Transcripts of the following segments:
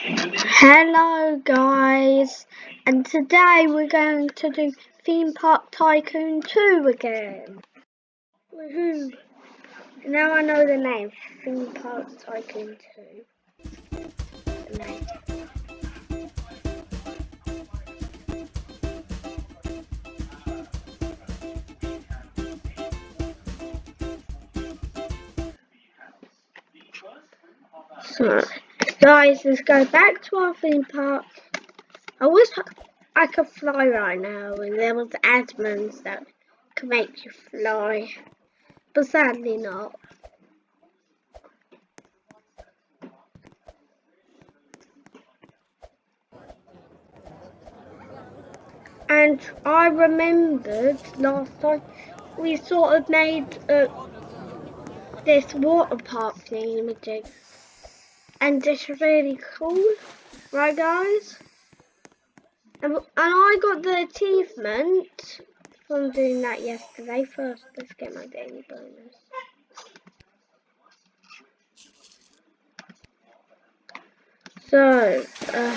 Hello guys, and today we're going to do Theme Park Tycoon 2 again. Woohoo! Now I know the name, Theme Park Tycoon 2. The name. So, guys, let's go back to our theme park. I wish I could fly right now and there was admins that could make you fly, but sadly not. And I remembered last time we sort of made uh, this water park thing, thingy and it's really cool, right guys? And, and I got the achievement from doing that yesterday. First, let's get my daily bonus. So, uh,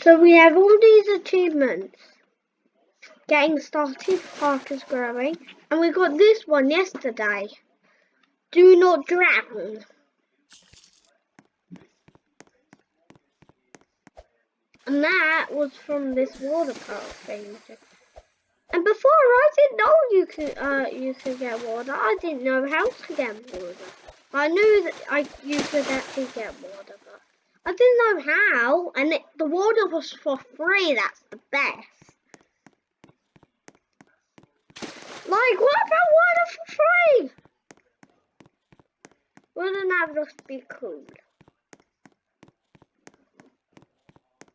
so we have all these achievements. Getting started, park is growing, and we got this one yesterday. Do not drown. And that was from this water park thing. And before I didn't know you could uh you could get water. I didn't know how to get water. I knew that I you could actually get water, but I didn't know how. And it, the water was for free. That's the best. Like what about water for free? Wouldn't that just be cool?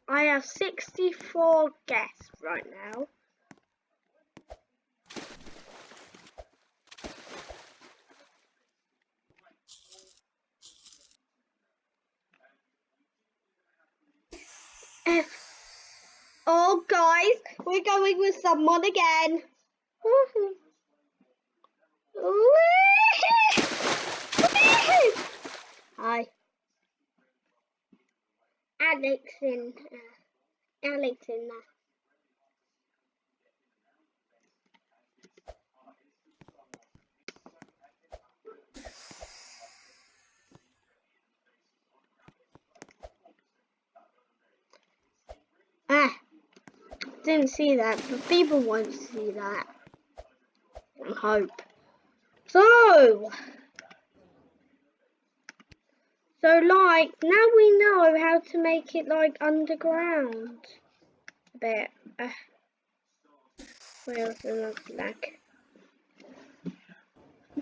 I have 64 guests right now. Oh guys, we're going with someone again. Hi. Alex in uh, Alex in there. Ah, didn't see that, but people won't see that. I hope. So, so like, now we know how to make it like underground. A bit. Uh, where's the lag?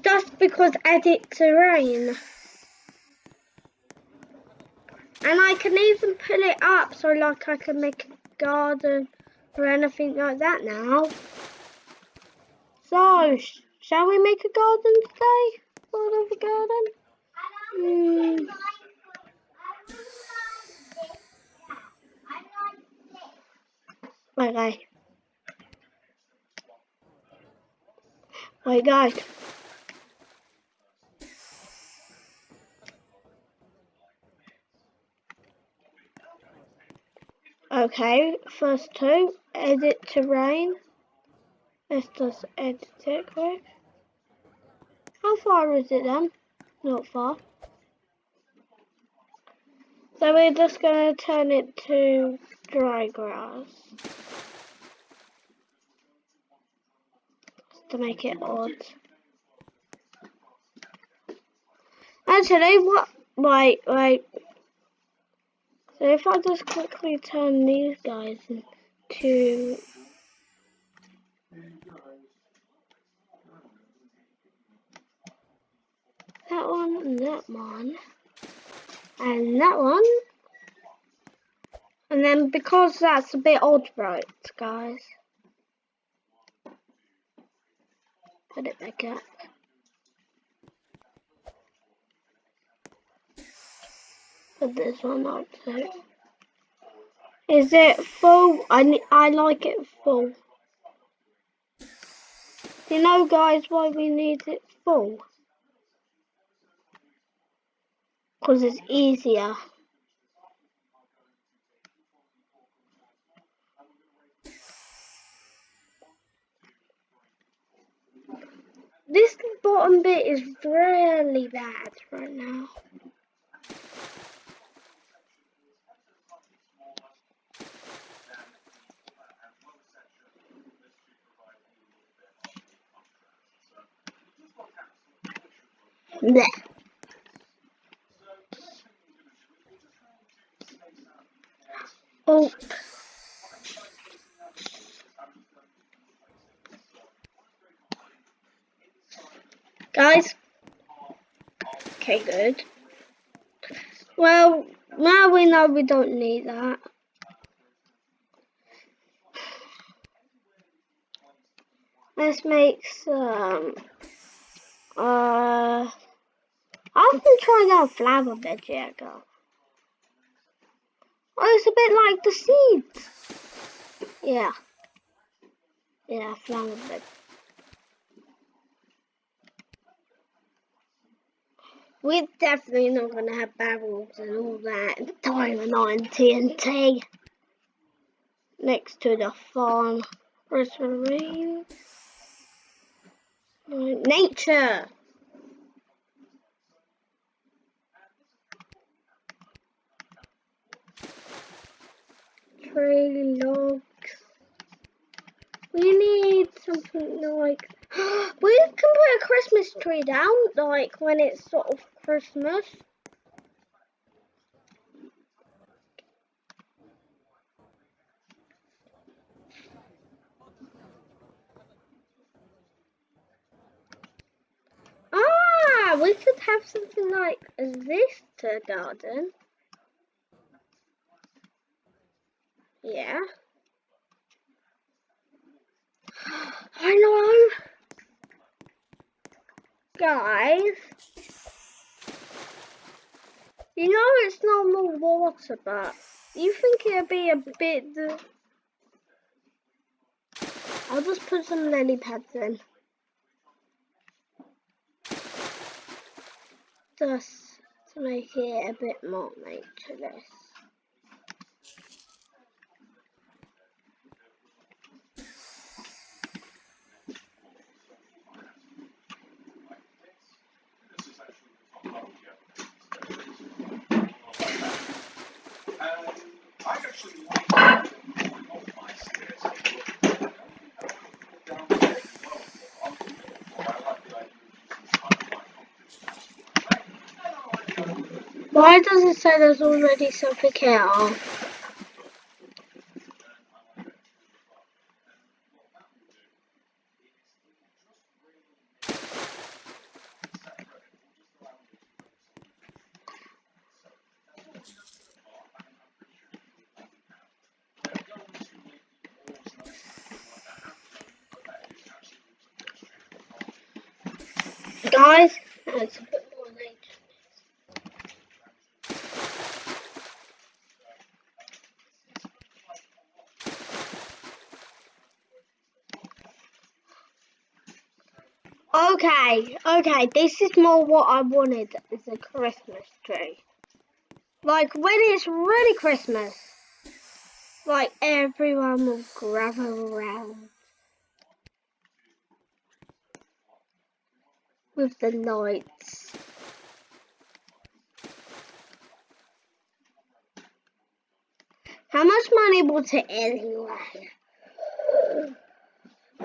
Just because edit terrain. And I can even pull it up so like I can make a garden or anything like that now. So, sh shall we make a garden today? Sort of a garden? Hmm. Okay. Wait, guys. Okay, first two, edit terrain. Let's just edit it quick. How far is it then? Not far. So we're just going to turn it to dry grass. To make it odd. Actually, what? Wait, wait. So if I just quickly turn these guys into that one and that one and that one. And then because that's a bit odd right guys? Put it back up. Put this one up too is it full? I, I like it full. You know guys why we need it full Because it's easier. This bottom bit is really bad right now. Blech. Oh. Guys. Okay, good. Well, now we know we don't need that. Let's make some, uh, I've been trying out flower bed yet. Oh, it's a bit like the seeds. Yeah. Yeah, flower bed. We're definitely not going to have barrels and all that Diamond on TNT next to the farm. Rosemary. Nature. Tree logs. We need something like we can put a Christmas tree down, like when it's sort of Christmas. Ah, we could have something like this to garden. Yeah. I know guys, you know it's normal water, but you think it'd be a bit... I'll just put some lily pads in. Just to make it a bit more naturalist. Why does it say there's already something here? Guys, that's a bit more nature. Okay, this is more what I wanted as a Christmas tree. Like when it's really Christmas, like everyone will gather around with the lights. How much money was it anyway?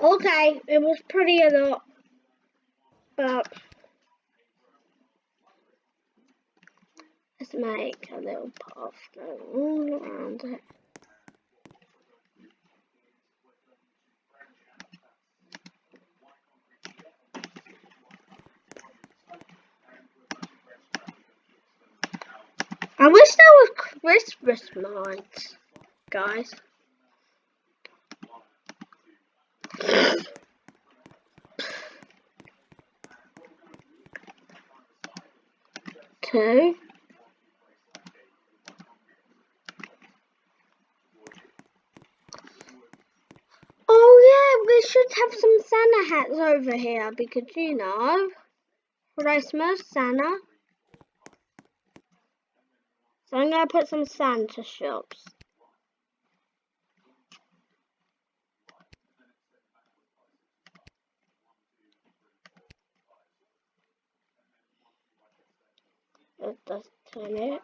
Okay, it was pretty a lot but let's make a little path going all around it. I wish there was Christmas lights, guys. Two. Oh yeah, we should have some Santa hats over here because you know, Christmas, Santa. So I'm gonna put some Santa shops. It.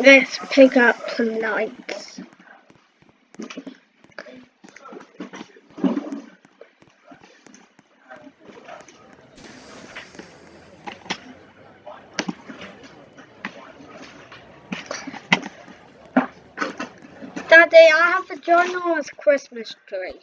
Let's pick up some lights. Daddy, I a Christmas tree.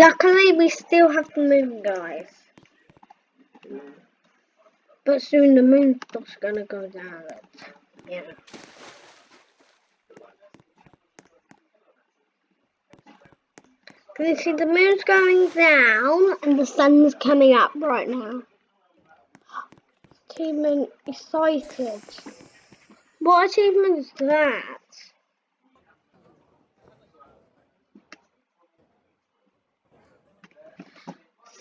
Luckily, we still have the moon, guys. But soon the moon's gonna go down. Yeah. Can you see the moon's going down and the sun's coming up right now? Achievement excited. What achievement is that?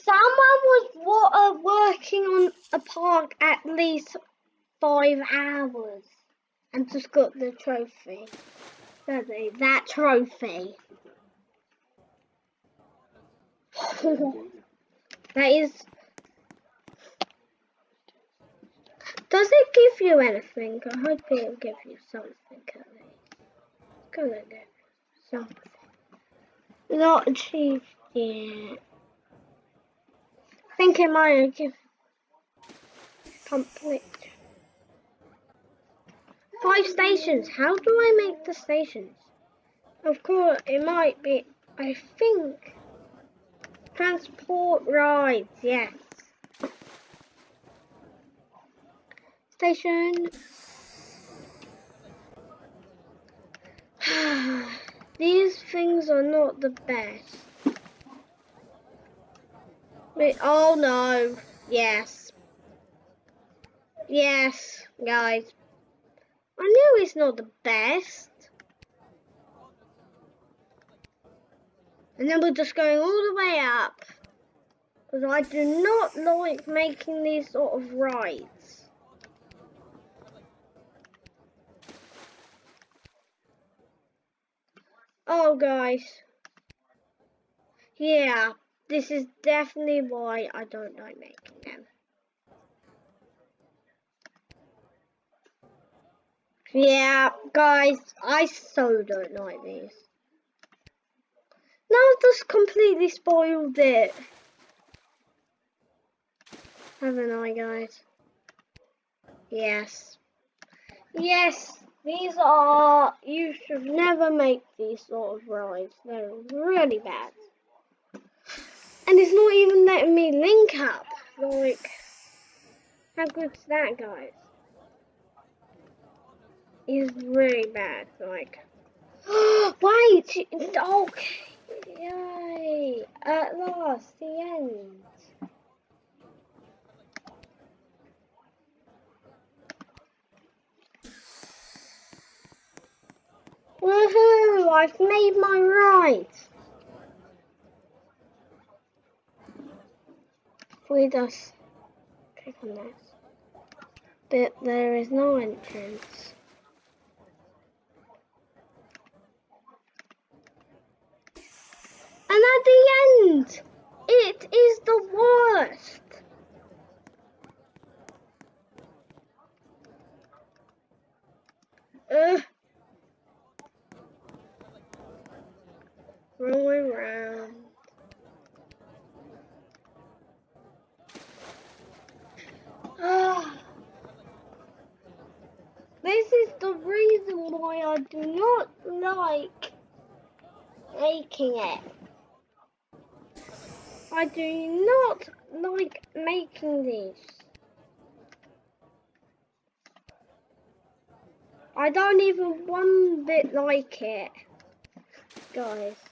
Someone was wa- uh, working on a park at least five hours and just got the trophy. Daddy, that trophy. that is. Does it give you anything? I hope it'll give you something at least. It's gonna give you something. Not achieved yet. I think it might give complete. Five stations. How do I make the stations? Of course, it might be. I think transport rides. Yes. Station. These things are not the best. Oh no. Yes. Yes, guys. I knew it's not the best. And then we're just going all the way up. Because I do not like making these sort of rides. Oh, guys. Yeah, this is definitely why I don't like making them. Yeah, guys, I so don't like these. Now I've just completely spoiled it. Haven't I, guys? Yes. Yes, these are... You should never make these sort of rides. They're really bad. And it's not even letting me link up. Like, how good's that, guys? It's really bad. Like, wait! Okay. Yay! At last, the end. Woohoo! I've made my right. We just click on this. But there is no entrance. And at the end, it is the worst. Ugh. Rolling around. this is the reason why I do not like making it. I do not like making these. I don't even one bit like it, guys.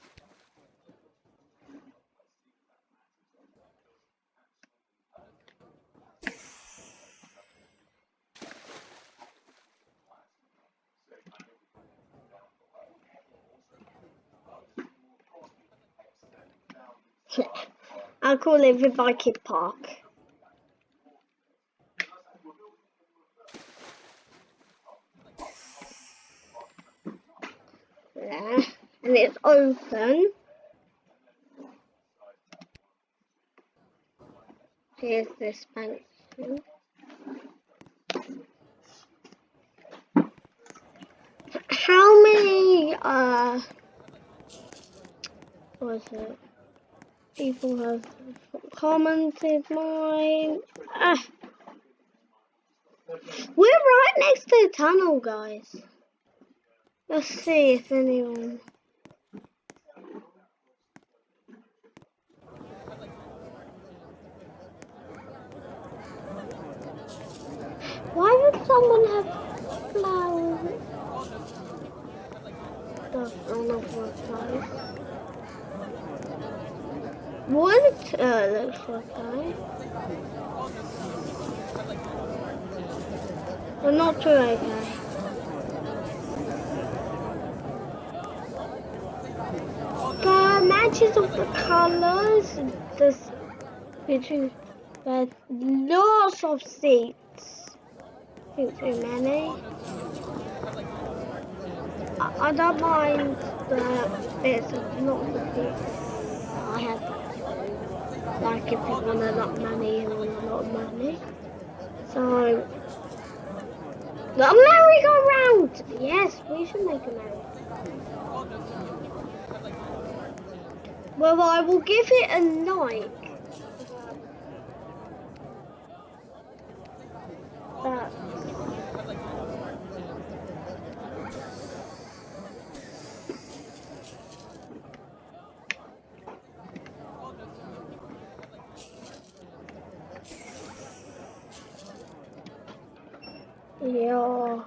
I call it River Kid Park. There, and it's open. Here's this bank. How many, uh, what is it? People have commented mine. Ah. We're right next to the tunnel, guys. Let's see if anyone... Why would someone have flowers? On the floor, what uh, looks like that? Well, not too okay. The matches of the colors, this between there's lots of seats. I too many. I, I don't mind the bits of lots of seats. I have like if you want a lot of money and want a lot of money. So, the merry-go-round! Yes, we should make a merry Well, I will give it a like. That Yeah.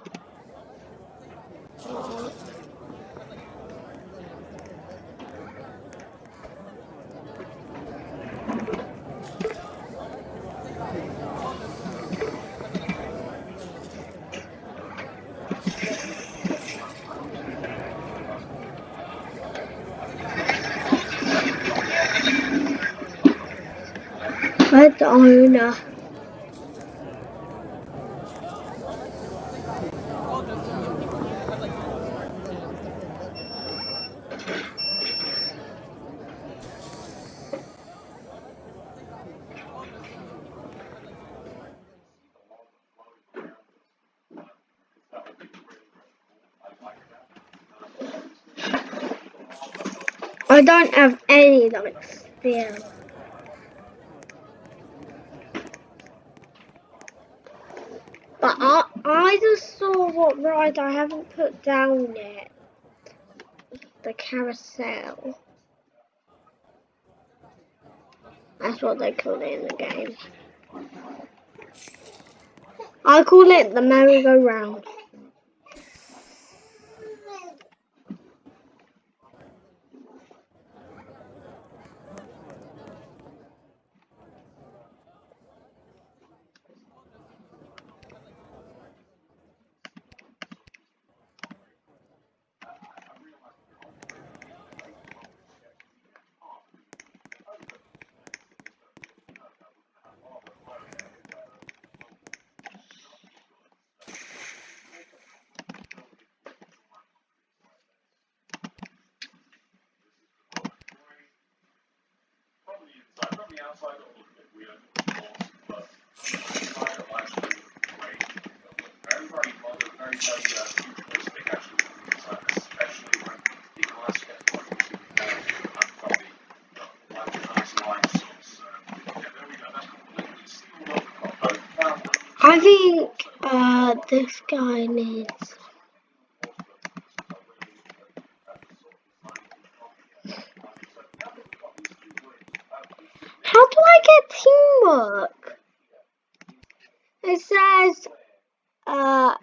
Owner. I don't have any like still. But I, just saw what ride I haven't put down yet. The carousel. That's what they call it in the game. I call it the merry-go-round. I think uh, this guy needs teamwork? It says uh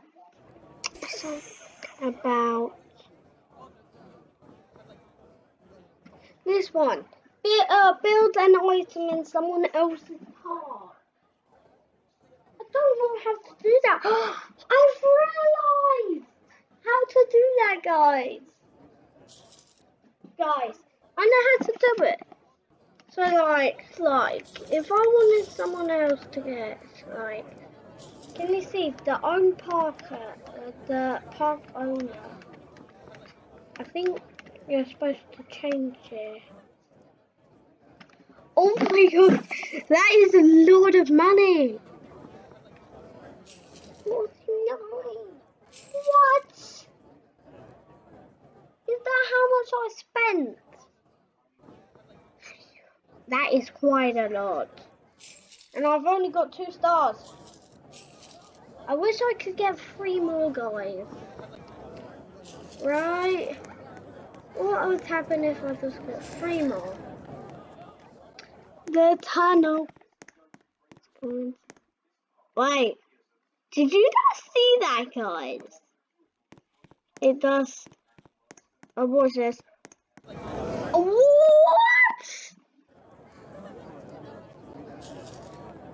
something about this one. Be, uh, build an item in someone else's park. I don't know how to do that. I've realised how to do that, guys. Guys, I know how to do it. So like, like, if I wanted someone else to get, like, can you see the own parker, uh, the park owner? I think you're supposed to change it. My god, that is a lot of money. What? Is that how much I spent? That is quite a lot. And I've only got two stars. I wish I could get three more guys. Right? What would happen if I just got three more? The tunnel. Wait. Did you not see that, guys? It does. Oh, watch this. What?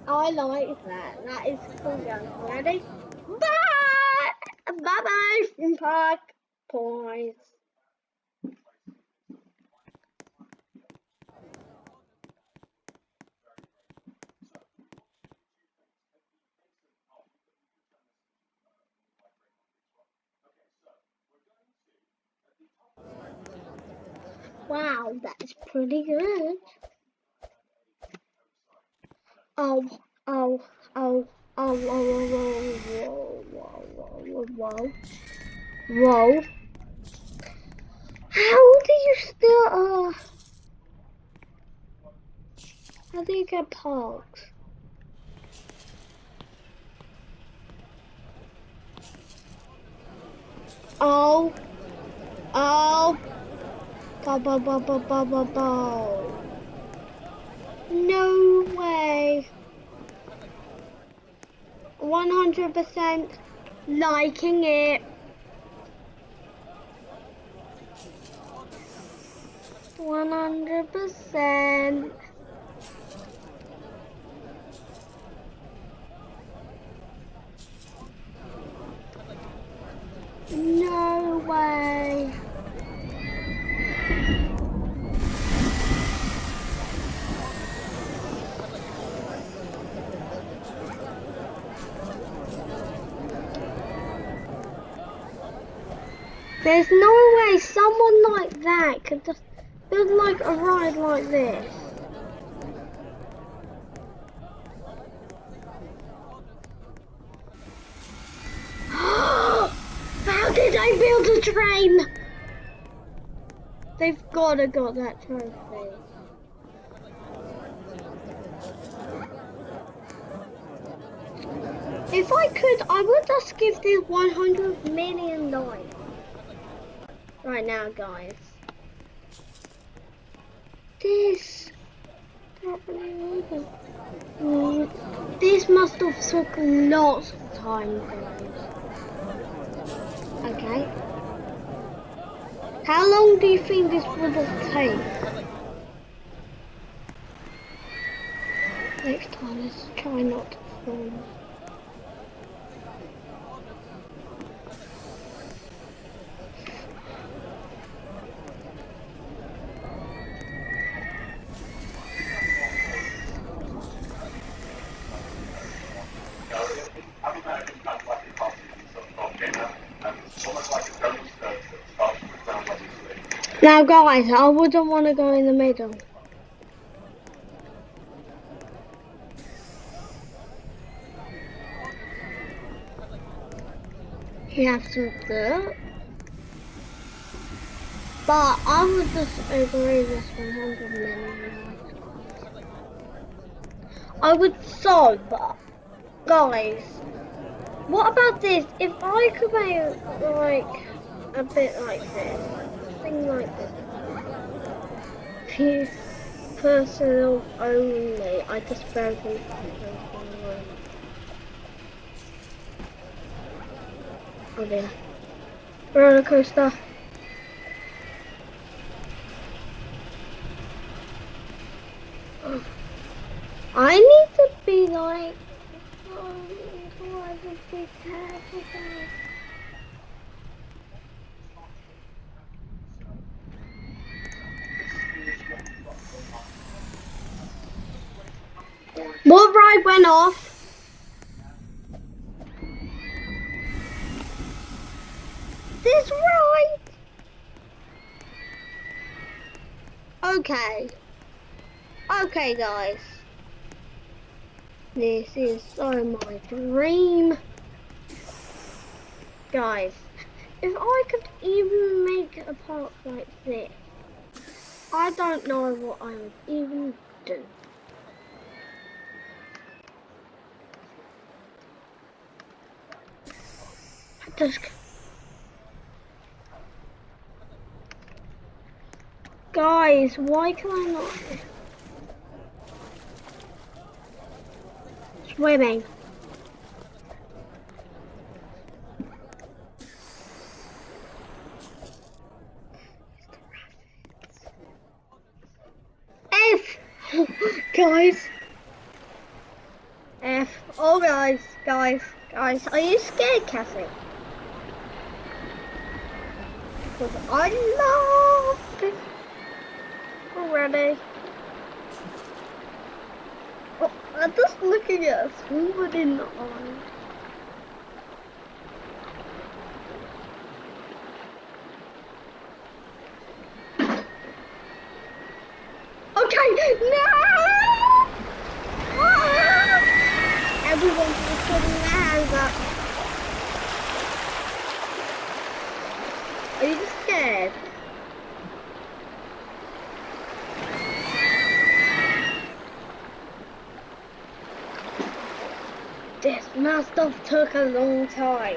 Oh, I like that. That is cool, young. Ready? Bye! Bye-bye Park Points. Wow, that's pretty good. Oh, oh, oh, oh, oh, whoa, whoa, whoa, whoa, whoa, whoa, whoa. How do you still, uh, how do you get parks? Oh, oh. Bow, bow, bow, bow, bow, bow, bow. No way. 100% liking it. One hundred percent. No way. There's no way someone like that could just build like a ride like this. How did I build a train? They've gotta got that trophy. If I could, I would just give this 100 million dollars right now, guys. This this must have took lots of time, guys. Okay. How long do you think this would have taken? Next time, let's try not to fall. Now guys, I wouldn't want to go in the middle. He has some dirt. But I would just agree this 100 million. I would so, but guys, what about this? If I could make like a bit like this, something like this. Personal only. I just them. Oh dear. Roller coaster. Oh. I need to be like, oh, I be careful. What ride went off? This ride? Okay. Okay, guys. This is so my dream. Guys, if I could even make a park like this, I don't know what I would even do. Guys, why can I not? Swimming. F! guys. F. Oh, guys, guys, guys. Are you scared, Cassie? Because I love this already. Oh, I'm just looking at someone in the eye. Okay, no! Ah! Everyone's just putting their hands up. Are you scared? This must have took a long time.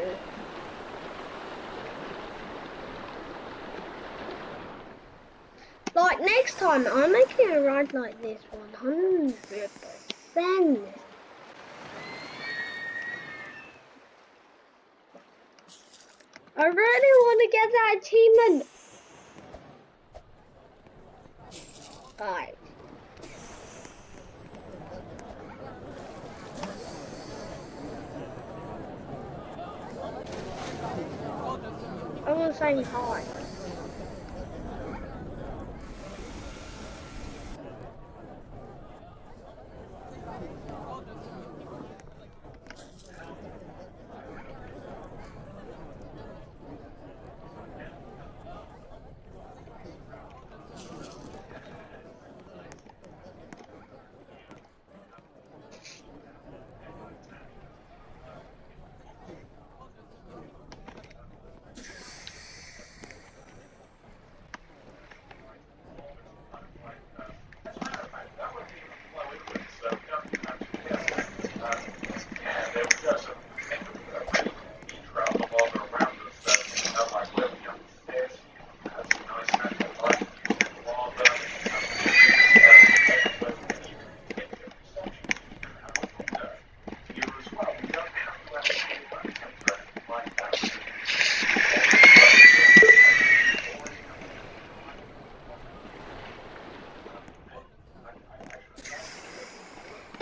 Like next time, I'm making a ride like this 100%. I really want to get that achievement. Alright. I want to say hi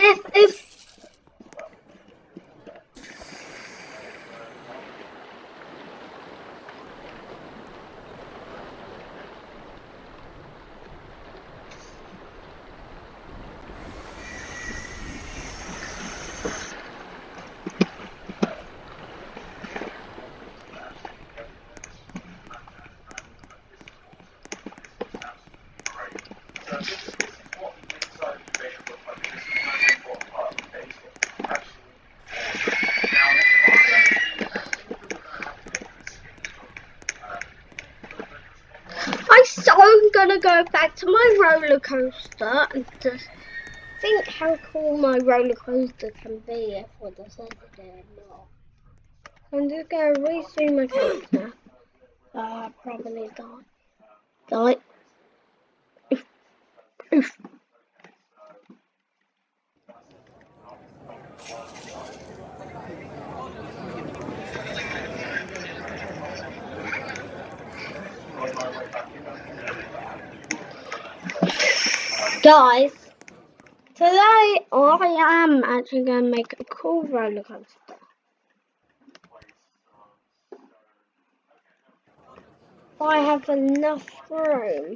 if, I so I'm gonna go back to my roller coaster and just think how cool my roller coaster can be if I decided to or not. I'm just gonna resume my character. Uh, probably die. Guys, today I am actually going to make a cool roller coaster. I have enough room.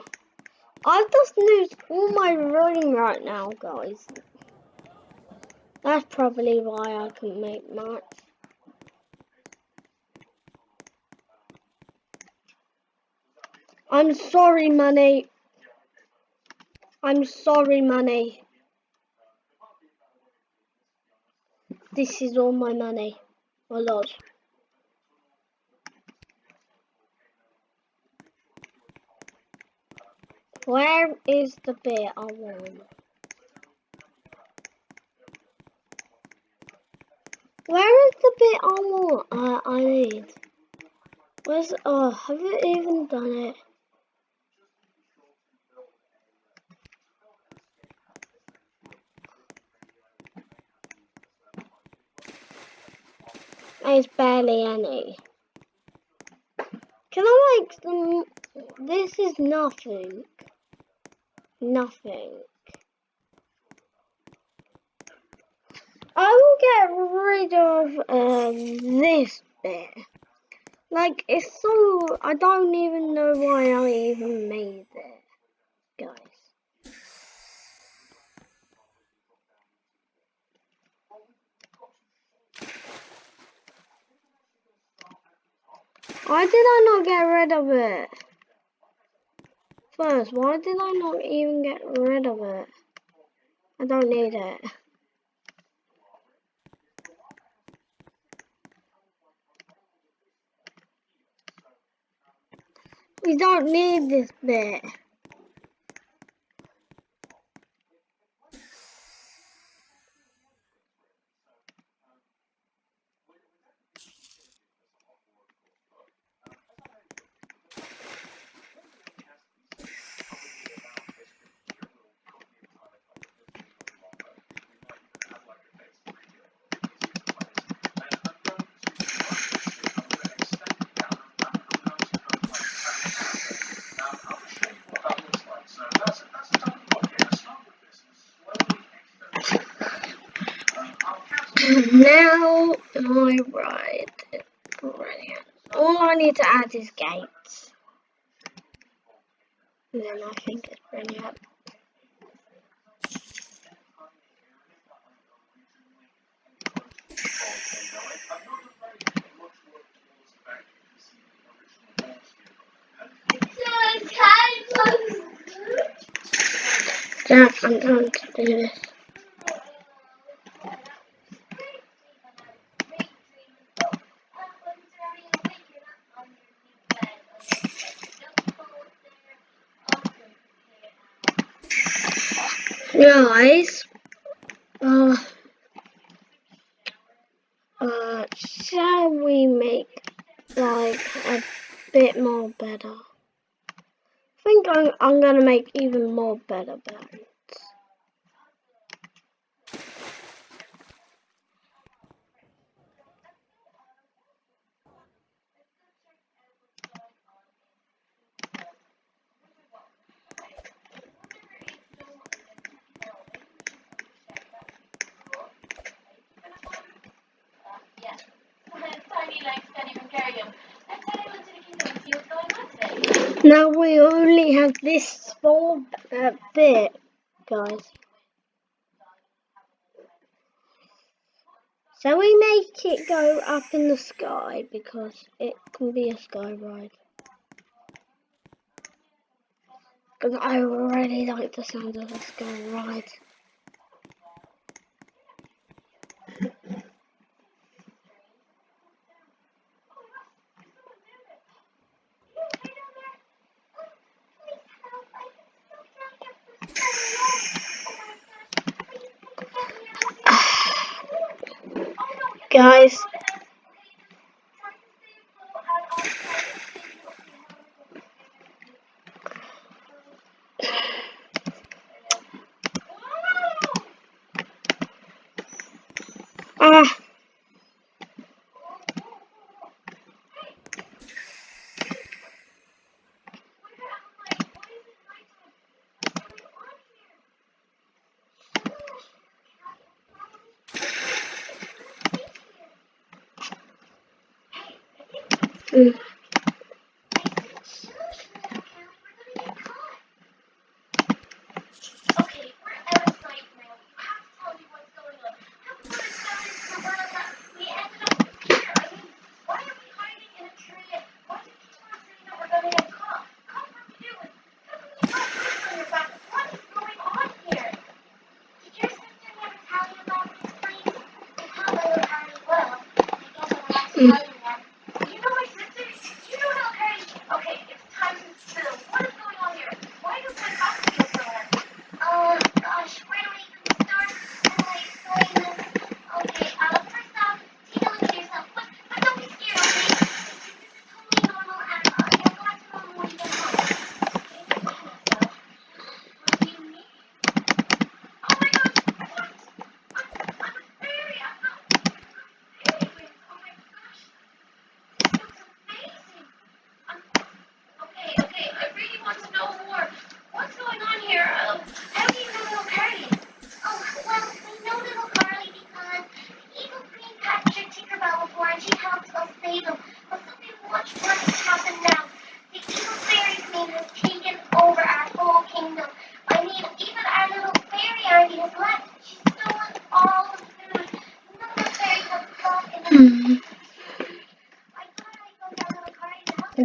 I've just used all my room right now, guys. That's probably why I couldn't make much. I'm sorry, money. I'm sorry, money. This is all my money. A lot. Where is the bit I want? Where is the bit I want? Uh, I need. Where's oh? Have you even done it? There's barely any. Can I make some? This is nothing. Nothing. I will get rid of um, this bit. Like, it's so... I don't even know why I even made it, guys. Why did I not get rid of it? First, why did I not even get rid of it? I don't need it. We don't need this bit. now my ride. Brilliant. All I need to add is gates. And then I think it's brilliant. Jack, I'm trying to do this. Guys, uh, uh, shall we make like a bit more better? I think I'm, I'm gonna make even more better beds. Now we only have this small uh, bit, guys. So we make it go up in the sky because it can be a sky ride. Because I really like the sound of a sky ride. Mm.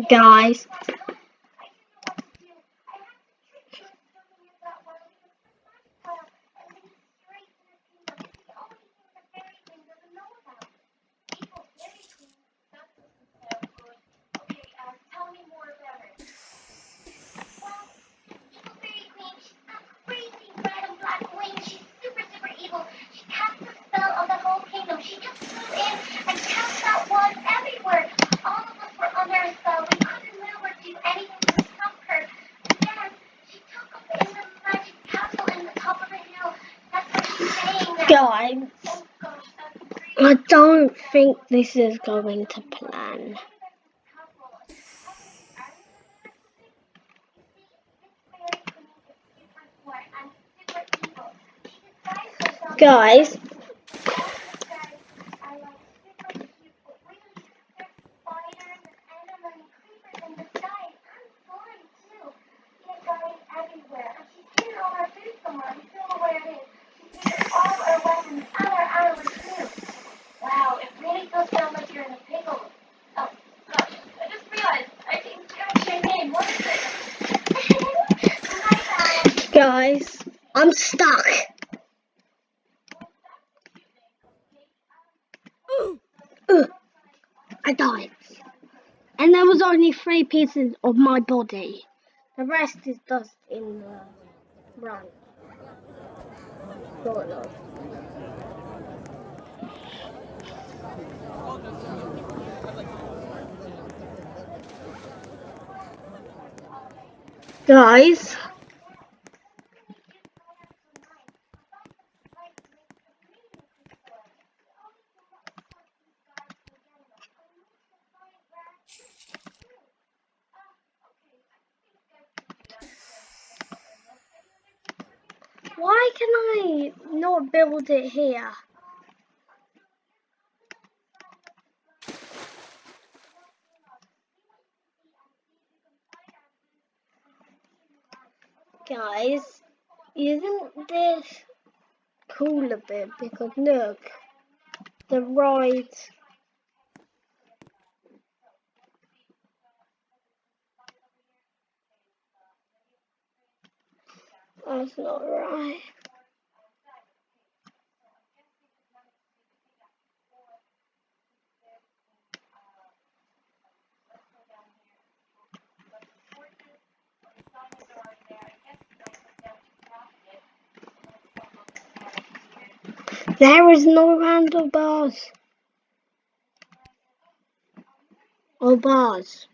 guys. think this is going to plan. Guys, Many pieces of my body. The rest is dust in the ground. Sort of. Guys. hold it here. Guys, isn't this cool a bit? Because look, the ride That's not right. There is no random bars. Or bars.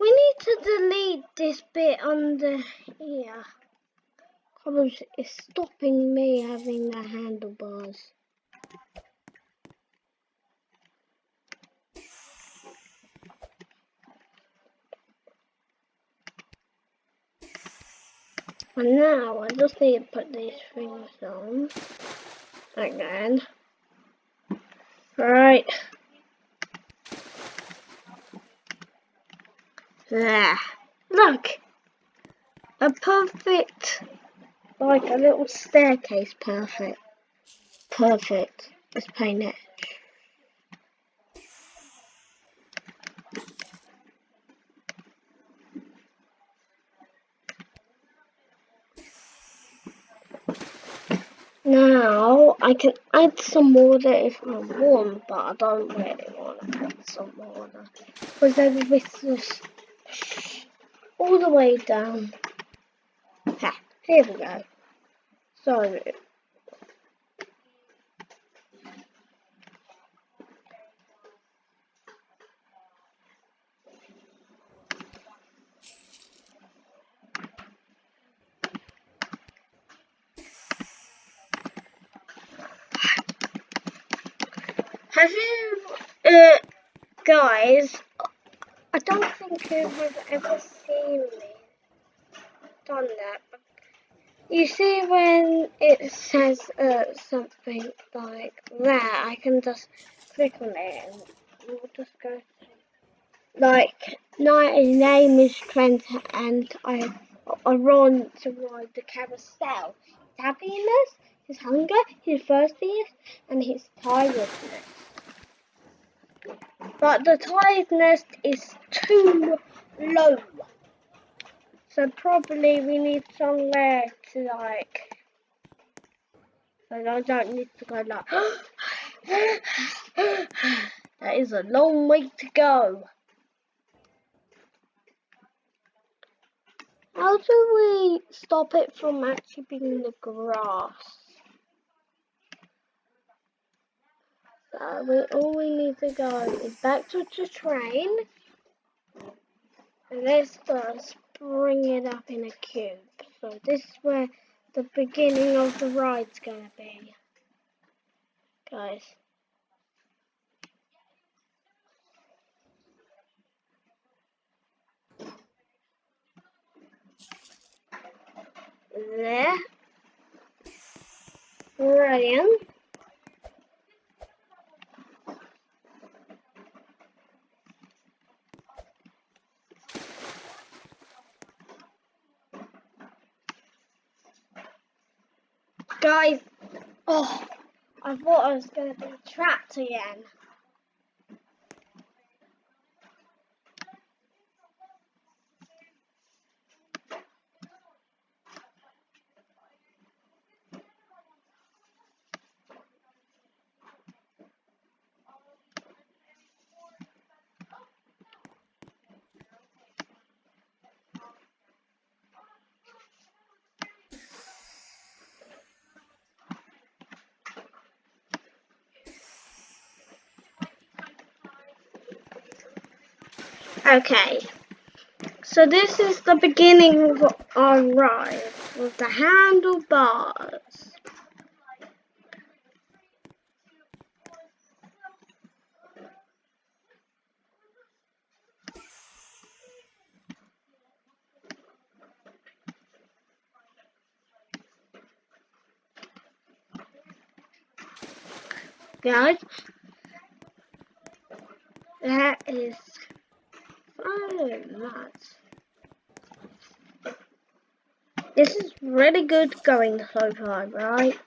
We need to delete this bit under here problems is stopping me having the handlebars. And now I just need to put these things on again. Right. There. Look! A perfect like a little staircase, perfect. Perfect. Let's paint it. Now I can add some water if I want, but I don't really want to add some water because this is all the way down. Here we go. So Have you, uh, guys, I don't think you've ever seen me done that. You see when it says uh, something like that, I can just click on it and we'll just go like, my name is Trent and I, I run to ride the carousel. His happiness, his hunger, his thirstiness, and his tiredness. But the tiredness is too low. So probably we need somewhere to like, so I don't need to go like, that is a long way to go. How do we stop it from actually being in the grass? So we, all we need to go is back to the train. And let's bring it up in a cube. So this is where the beginning of the ride's gonna be. Guys. There. Brilliant. Guys, oh, I thought I was going to be trapped again. Okay, so this is the beginning of our ride with the handlebars. Guys, that is so much. This is really good going so far, right?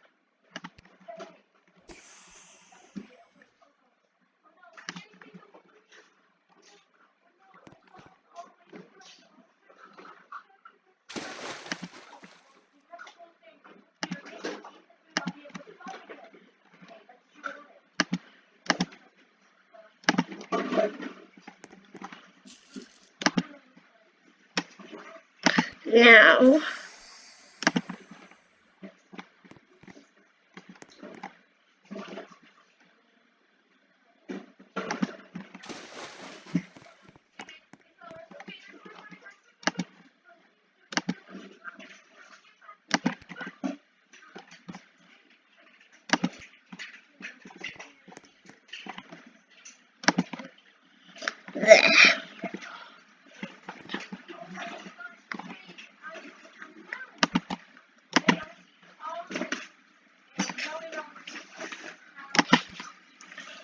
Now, there.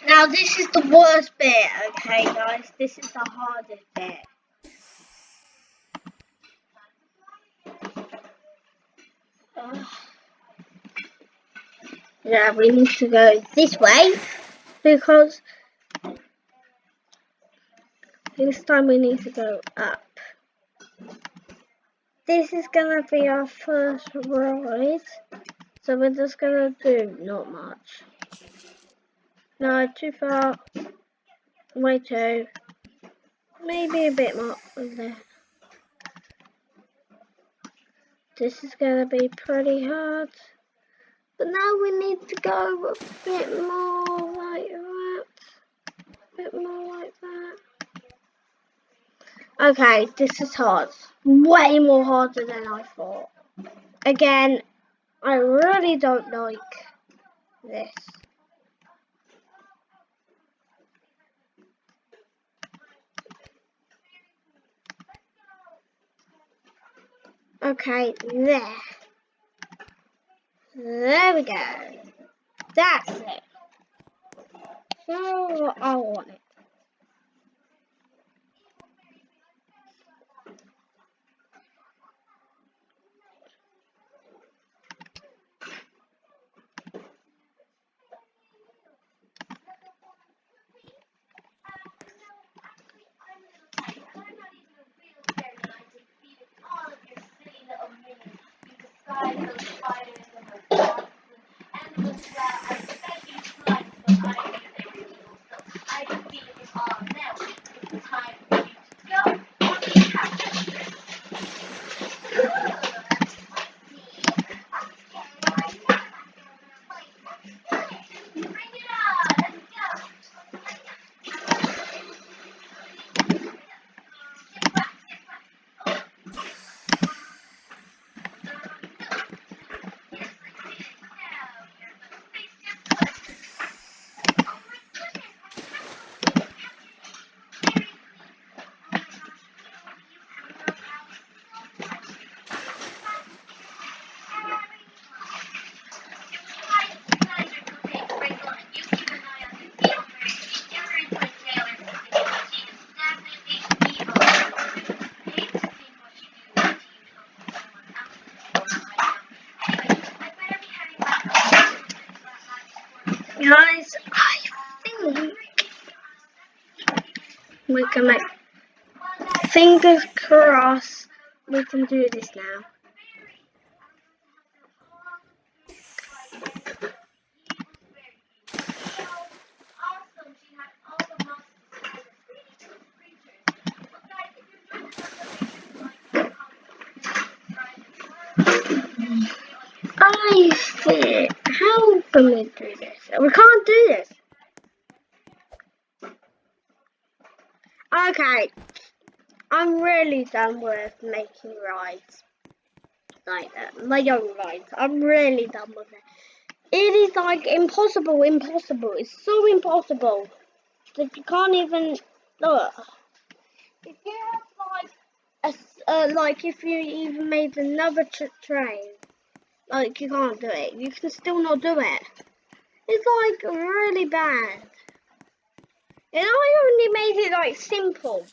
Now this is the worst bit, okay guys? This is the hardest bit. Ugh. Yeah, we need to go this way because this time we need to go up. This is gonna be our first ride, so we're just gonna do not much. No, too far. Way too. Maybe a bit more there. This is gonna be pretty hard. But now we need to go a bit more like that. A bit more like that. Okay, this is hard. Way more harder than I thought. Again, I really don't like this. Okay, there. There we go. That's it. So I want it. Guys, we can make fingers crossed we can do this now. I see. How can we do this? We can't do this. Okay. I'm done with making rides like that. My own rides. I'm really done with it. It is like impossible, impossible. It's so impossible that you can't even look. If you have like a, uh, like if you even made another tr train, like you can't do it. You can still not do it. It's like really bad. And I only made it like simple.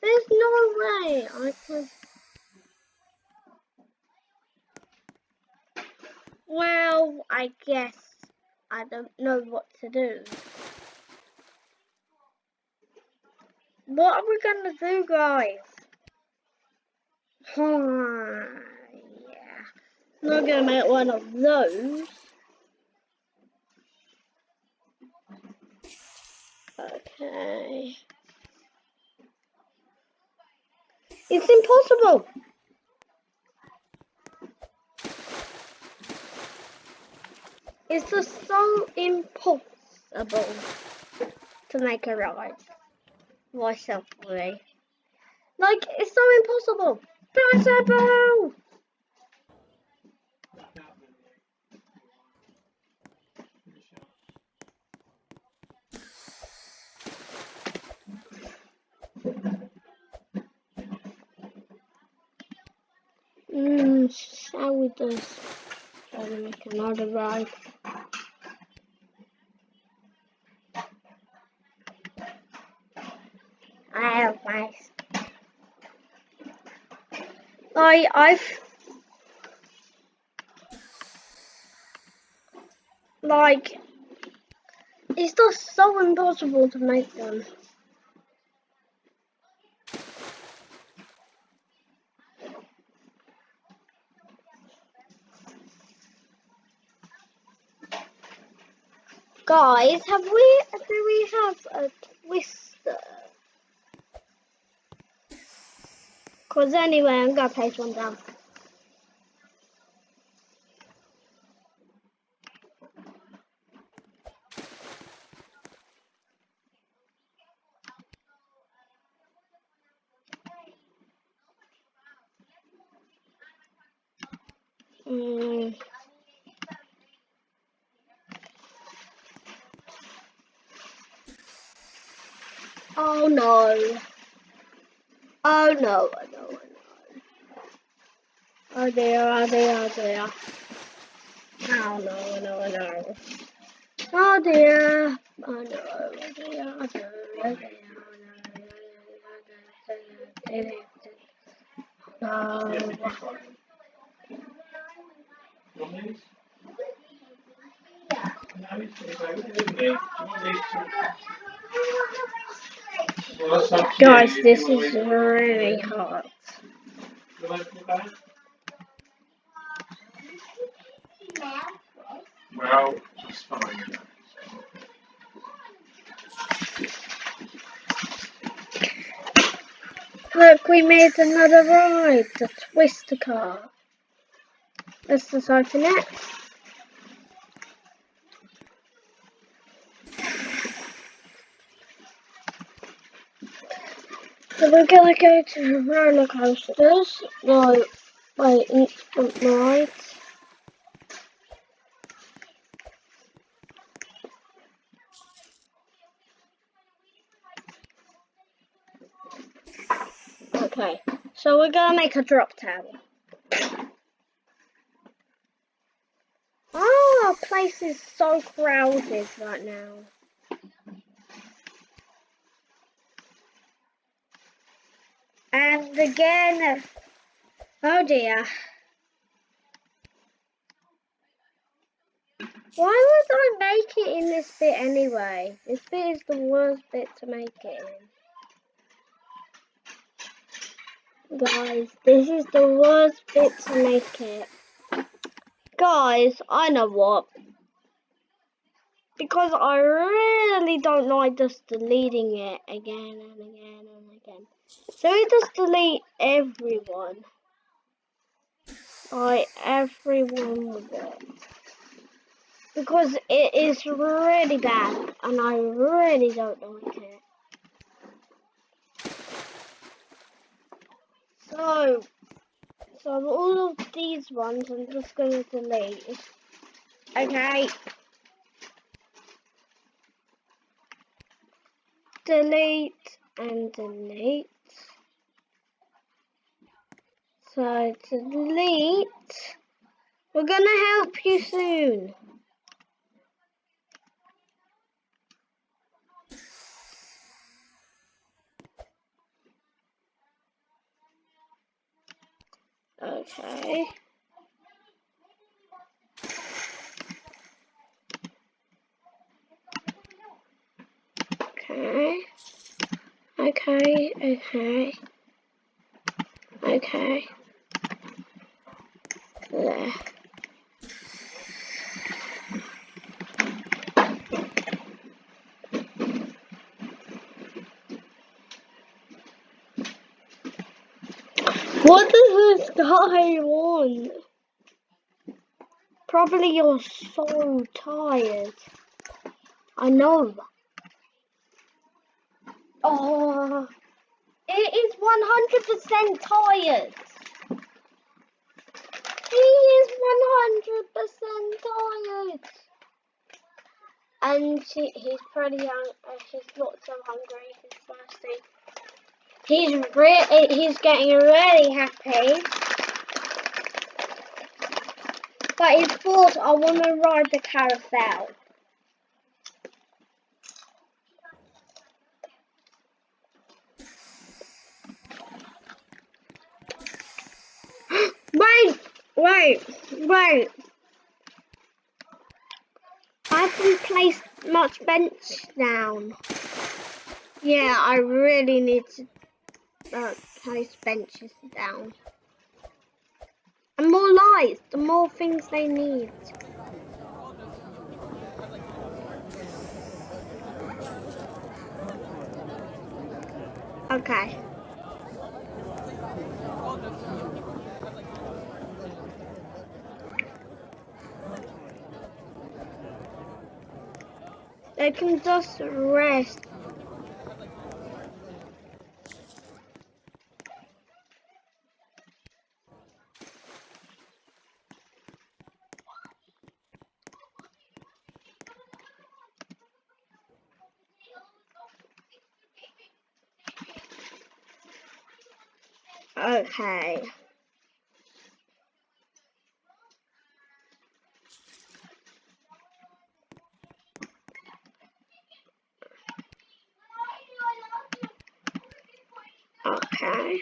There's way I. Well, I guess I don't know what to do. What are we gonna do, guys? yeah. Not gonna make one of those. Okay. It's impossible. It's just so impossible to make a ride myself way. Like it's so impossible. Impossible. Mm, start with this. Try to make another ride. I have mice. I I've like it's just so impossible to make them. Guys, have we do we have a twister? Cause anyway, I'm gonna place one down. Mm. Oh no. Oh no, oh no, oh no. Oh dear, oh dear, oh dear. Oh no, oh no, oh no. Oh dear. Oh no, oh dear, oh dear, oh dear. No. Guys, this is really hard. Well, just fine. Look, we made another ride, the Twister car. Let's decide for it. We're gonna go to roller coasters. No, wait, instant rides. Okay, so we're gonna make a drop tower. Oh, place is so crowded right now. And again, oh dear. Why would I make it in this bit anyway? This bit is the worst bit to make it in. Guys, this is the worst bit to make it. Guys, I know what. Because I really don't like just deleting it again and again and again. So we just delete everyone. Like everyone with it. Because it is really bad and I really don't like it. So, so all of these ones I'm just going to delete. Okay. Delete and delete. So delete. We're gonna help you soon. Okay. Okay. Okay, okay. Okay. There. What does this guy want? Probably you're so tired. I know. Oh, it is 100% tired. and she, he's pretty young and she's not so hungry, He's thirsty. He's really, he's getting really happy. But he thought, I want to ride the carousel. wait, wait, wait. I've replaced much bench down. Yeah, I really need to uh, place benches down. And more lights, the more things they need. Okay. They can just rest. Okay. Okay.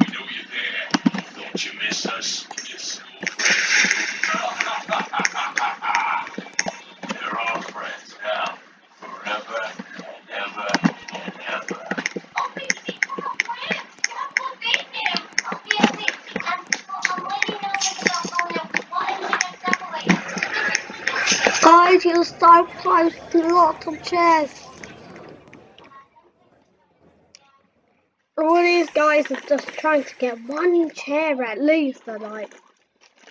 We know you're there. Don't you miss us, you school friends? They're all friends now, forever and ever and ever. You'll start placing lots of chairs. All these guys are just trying to get one chair at least. They're like,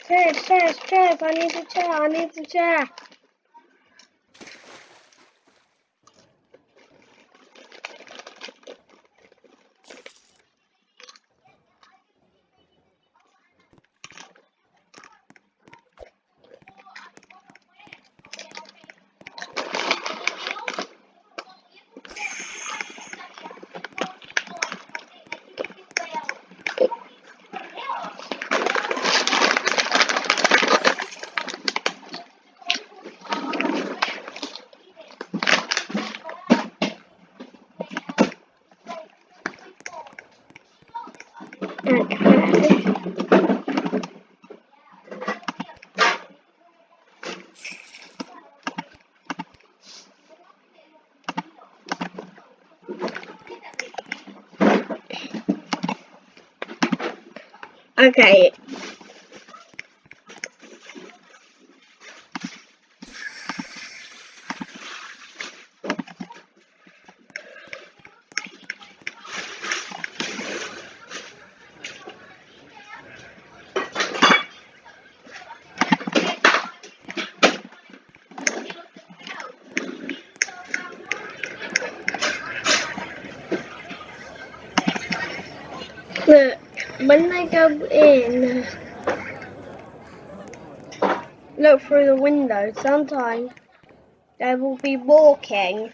chairs, chairs, chairs. I need a chair. I need a chair. Okay. Okay. Look, when they go in, look through the window. Sometimes they will be walking.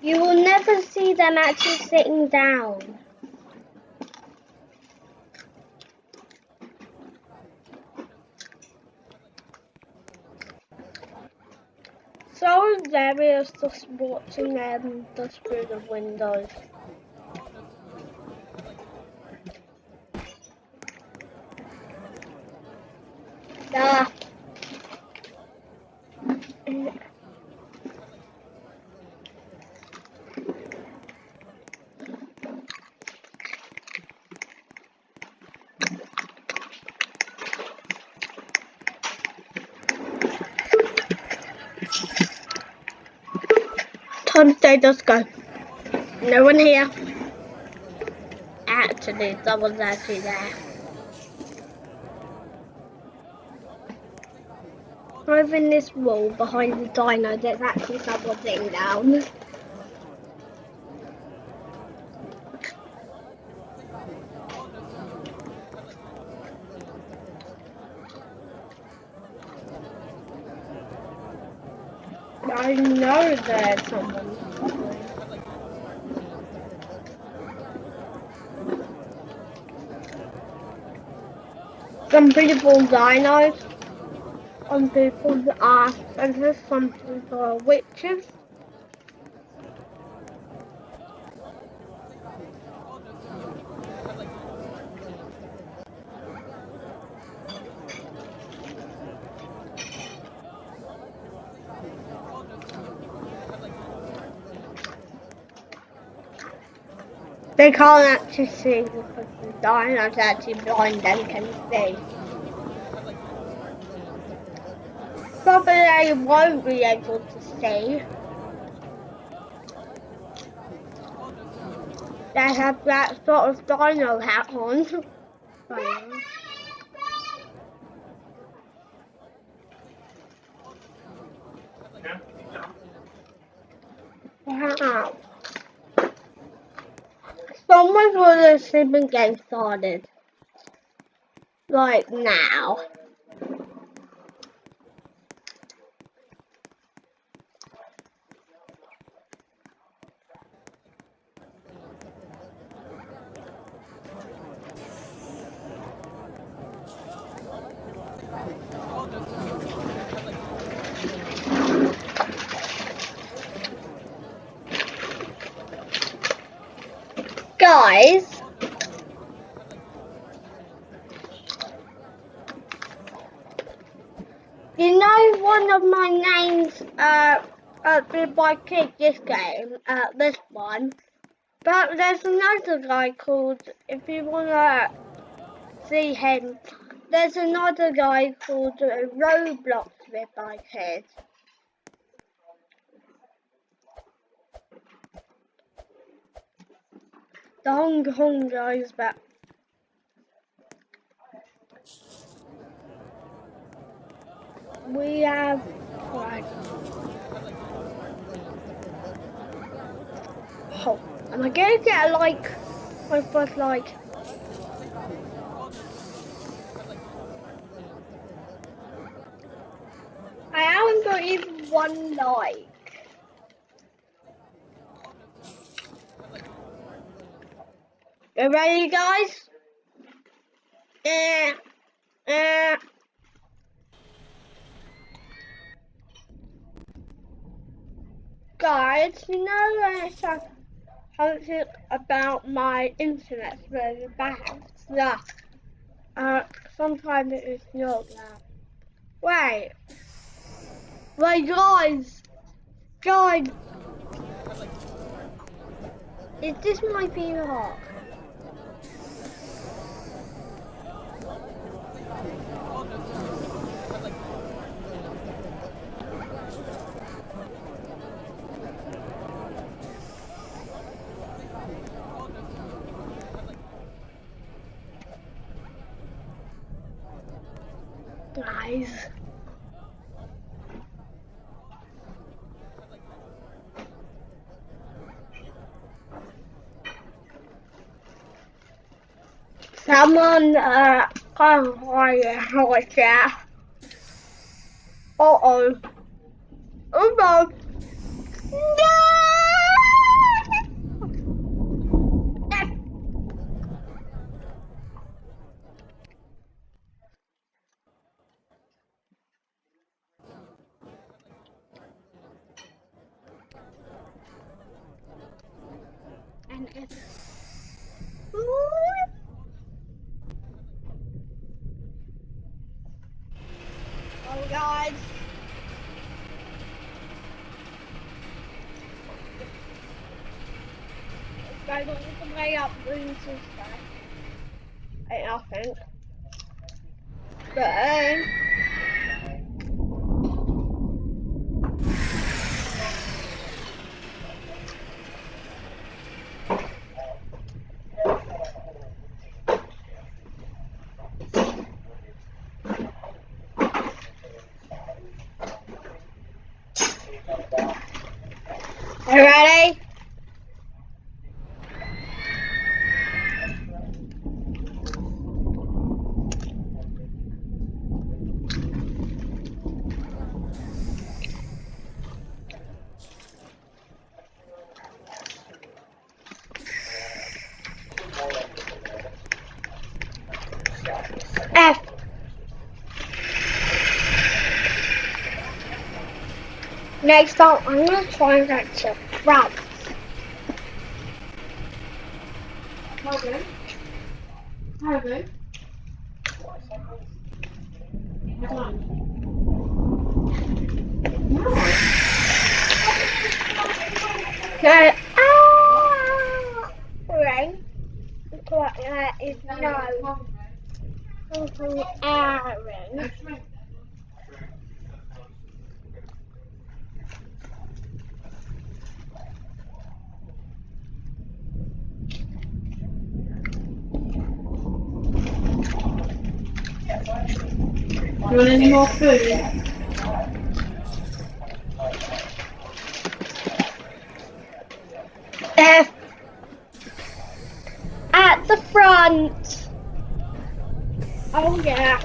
You will never see them actually sitting down. So there is just watching them just through the windows. Homestead, let's go. No one here. Actually, someone's actually there. Over in this wall behind the dino, there's actually someone sitting down. I know there's someone. Some people dinos. Some people are senators. Some people are witches. They can't actually see because the dino's actually blind and can see. Probably they won't be able to see. They have that sort of dino hat on. Wow. Someone's gonna sleeping game started. Like now. Guys, you know one of my names uh, uh by Kid this game, uh, this one. But there's another guy called, if you wanna see him, there's another guy called uh, Roblox with my kid. The Hong Kong guys back. We have right. Oh, am I gonna get a like my first like? I haven't got even one like. You ready, guys? Eh, eh. Guys, you know it's like something about my internet very bad stuff. Uh, sometimes it is not that. Wait. Wait, guys. Guys. Is this my VR? Guys. Someone, uh, come on, what's that? Uh-oh. Oh no. No! And it's... Oh, guys. Guys, what was the way up Green Tuesday? I nothing. But, um, Are you ready? F. Next up, I'm gonna try and get to France. Harvey? Harvey? Come on. No. No. Ah! Right. What that is no. Something Aaron. Next week. You want any more food? F. At the front. Oh yeah.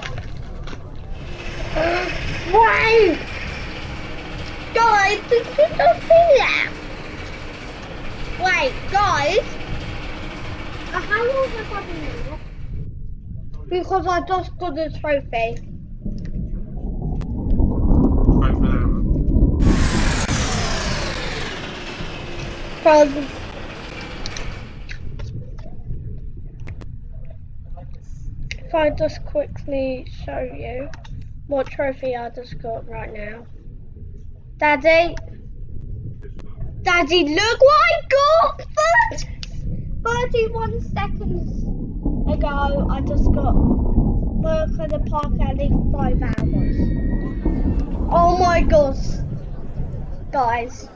Uh, Why? Guys, did you just see that? Wait, guys. Uh, how long have I been here? Because I just got a trophy. Five for that one. If I just quickly show you what trophy I just got right now. Daddy, Daddy, look what I got! 31 seconds ago, I just got work at the park least five hours. Oh my gosh, guys.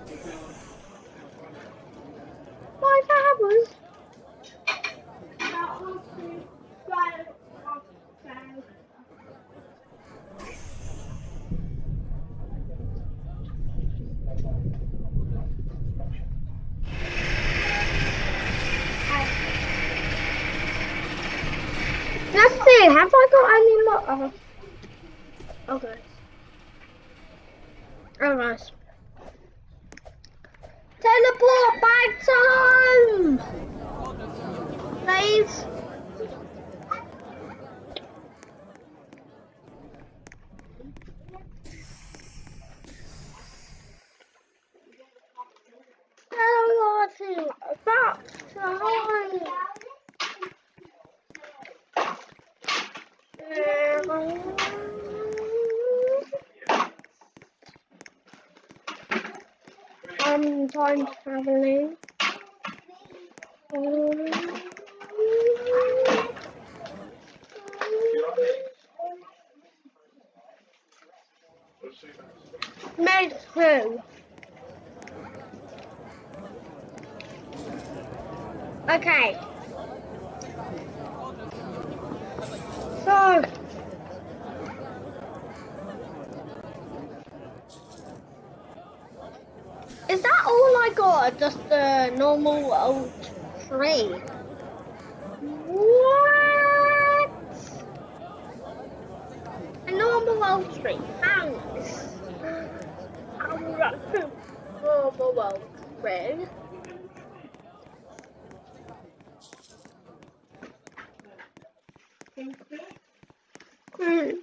Let's see, have I got any more? Oh. Okay. Oh, nice. Teleport back to home! Please. Teleporting back to home. I'm time traveling. Made who? Okay. So. Is that all I got? Just a normal old tree? What? A normal old tree. Thanks. I'm not a normal old tree. Mm-hmm. Guys,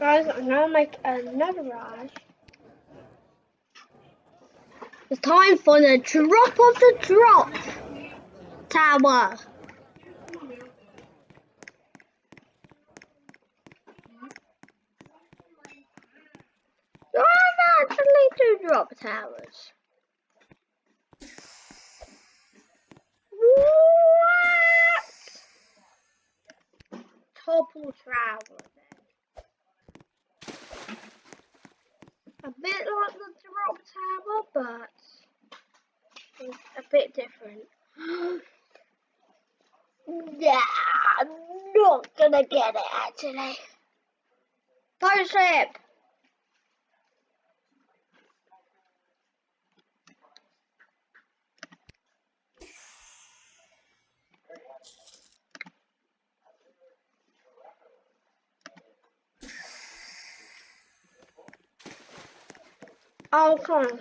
I'm gonna make another rush. It's time for the drop of the drop tower. There are actually two drop towers. What? Topple tower then. A bit like the drop tower, but it's a bit different. yeah, I'm not gonna get it actually. Pirate ship! Oh, come on.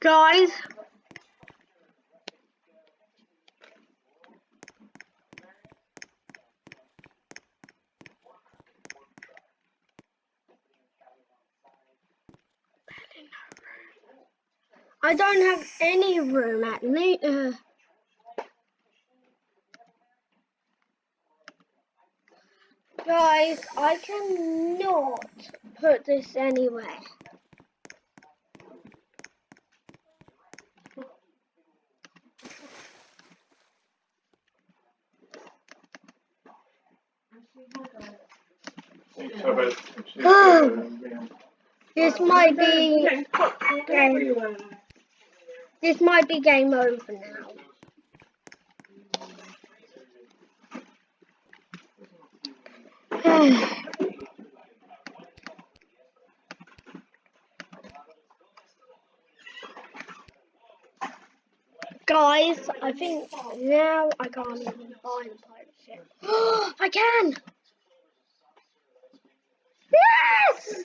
Guys, I don't have any room at me. Uh, guys, I cannot put this anywhere. This might be game. This might be game over now. Guys, I think now I can't even buy the pirate ship. I can! Yes!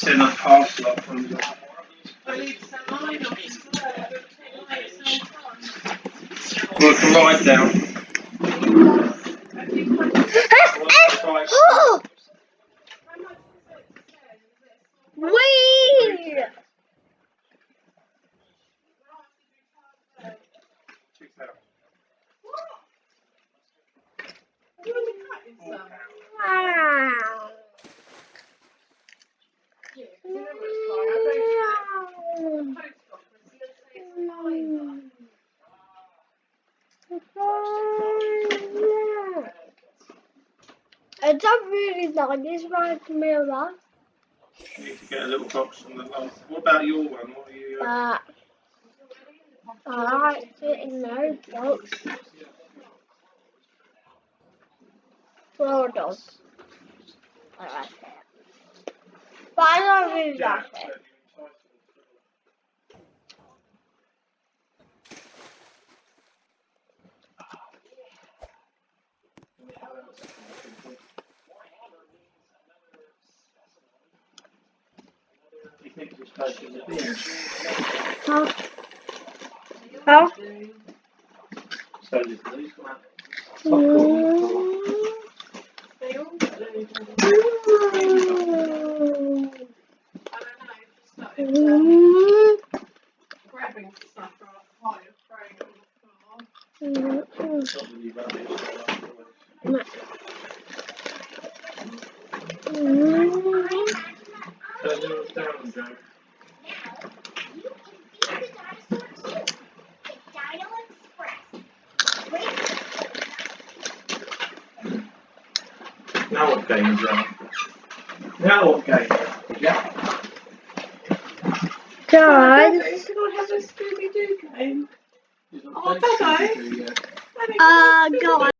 to send a parcel up from the. Well, can write down. Oh! Wait! Wow. I don't really right mirror, You need to get a little box from the last. What about your one? What are you? Uh, but I like it in those box. Floridas. I